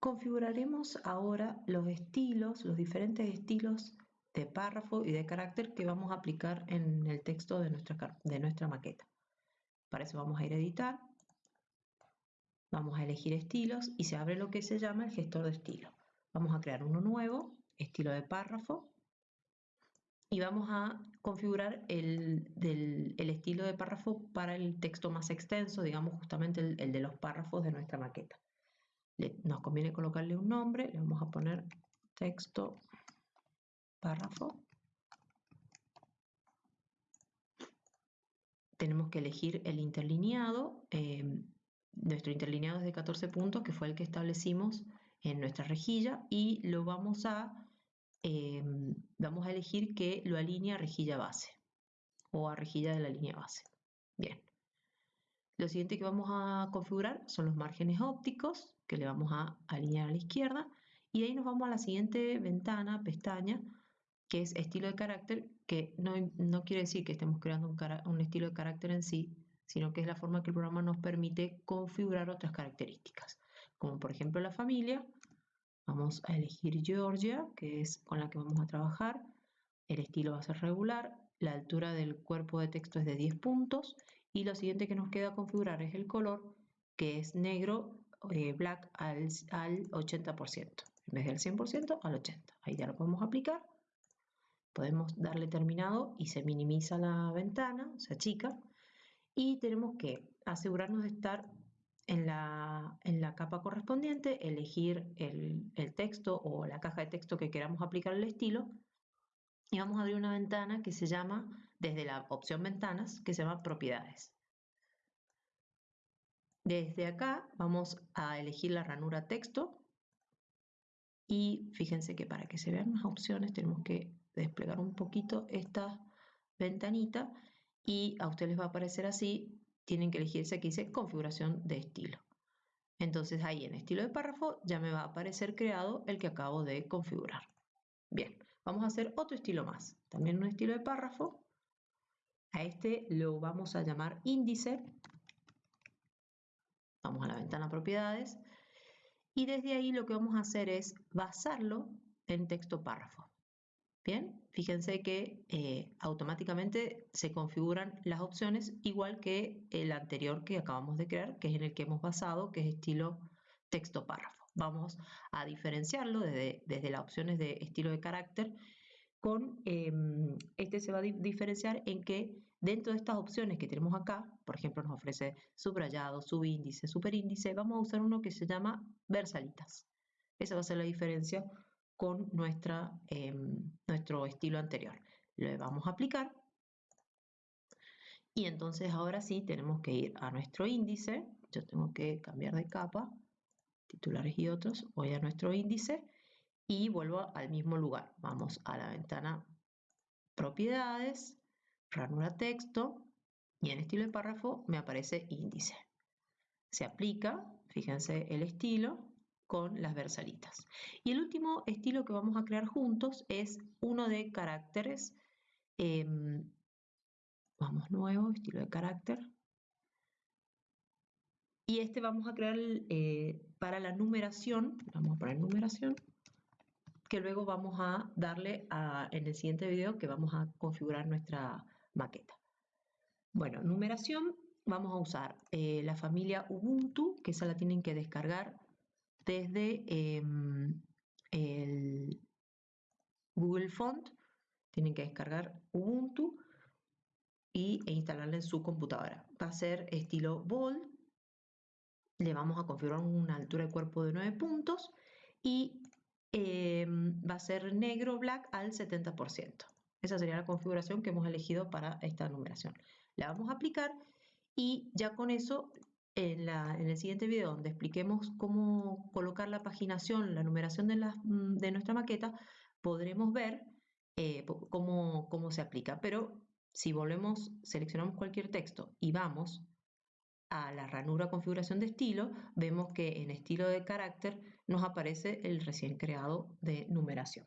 Configuraremos ahora los estilos, los diferentes estilos de párrafo y de carácter que vamos a aplicar en el texto de nuestra, maqueta. Para eso vamos a ir a editar, vamos a elegir estilos y se abre lo que se llama el gestor de estilo. Vamos a crear uno nuevo, estilo de párrafo, y vamos a configurar el, estilo de párrafo para el texto más extenso, digamos justamente el de los párrafos de nuestra maqueta. Nos conviene colocarle un nombre, le vamos a poner texto párrafo. Tenemos que elegir el interlineado. Em, nuestro interlineado es de 14 puntos, que fue el que establecimos en nuestra rejilla, y lo vamos a, em, vamos a elegir que lo alinee a rejilla base o a rejilla de la línea base. Bien. Lo siguiente que vamos a configurar son los márgenes ópticos, que le vamos a alinear a la izquierda, y ahí nos vamos a la siguiente ventana, pestaña, que es estilo de carácter, que no, no quiere decir que estemos creando un, un estilo de carácter en sí, sino que es la forma que el programa nos permite configurar otras características, como por ejemplo la familia. Vamos a elegir Georgia, que es con la que vamos a trabajar. El estilo va a ser regular, la altura del cuerpo de texto es de 10 puntos y lo siguiente que nos queda configurar es el color, que es negro, eh, black al, al 80%, en vez del 100% al 80%. Ahí ya lo podemos aplicar Podemos darle terminado y se minimiza la ventana, se achica. Y tenemos que asegurarnos de estar en la, en la capa correspondiente, elegir el, el, texto o la caja de texto que queramos aplicar el estilo. Y vamos a abrir una ventana que se llama, desde la opción ventanas, que se llama propiedades. Desde acá vamos a elegir la ranura texto y fíjense que para que se vean las opciones tenemos que desplegar un poquito esta ventanita y a ustedes les va a aparecer así, tienen que elegirse aquí dice configuración de estilo. Entonces ahí en estilo de párrafo ya me va a aparecer creado el que acabo de configurar. Bien, vamos a hacer otro estilo más, también un estilo de párrafo. A este lo vamos a llamar índice. Vamos a la ventana propiedades. Y desde ahí lo que vamos a hacer es basarlo en texto párrafo. Bien, fíjense que eh, automáticamente se configuran las opciones igual que el anterior que acabamos de crear, que es en el que hemos basado, que es estilo texto párrafo. Vamos a diferenciarlo desde, desde las opciones de estilo de carácter con, em, este se va a diferenciar en que dentro de estas opciones que tenemos acá, por ejemplo nos ofrece subrayado, subíndice, superíndice, vamos a usar uno que se llama versalitas. Esa va a ser la diferencia con nuestra, em, nuestro estilo anterior. Le vamos a aplicar y entonces ahora sí tenemos que ir a nuestro índice. Yo tengo que cambiar de capa, titulares y otros. Voy a nuestro índice y vuelvo al mismo lugar. Vamos a la ventana propiedades, ranura texto y en estilo de párrafo me aparece índice. Se aplica, fíjense el estilo, con las versalitas. Y el último estilo que vamos a crear juntos es uno de caracteres. Em, vamos nuevo, estilo de carácter. Y este vamos a crear eh, para la numeración, vamos a poner numeración, que luego vamos a darle en el siguiente video que vamos a configurar nuestra maqueta. Bueno, numeración, vamos a usar eh, la familia Ubuntu, que esa la tienen que descargar desde em, el Google Font, tienen que descargar Ubuntu y, e instalarla en su computadora. Va a ser estilo bold, le vamos a configurar una altura de cuerpo de 9 puntos y em, va a ser negro black al 70%. Esa sería la configuración que hemos elegido para esta numeración. La vamos a aplicar y ya con eso en, el siguiente video donde expliquemos cómo colocar la paginación, la numeración de, mm, nuestra maqueta, podremos ver eh, cómo, cómo se aplica. Pero si volvemos, seleccionamos cualquier texto y vamos a la ranura configuración de estilo, vemos que en estilo de carácter nos aparece el recién creado de numeración.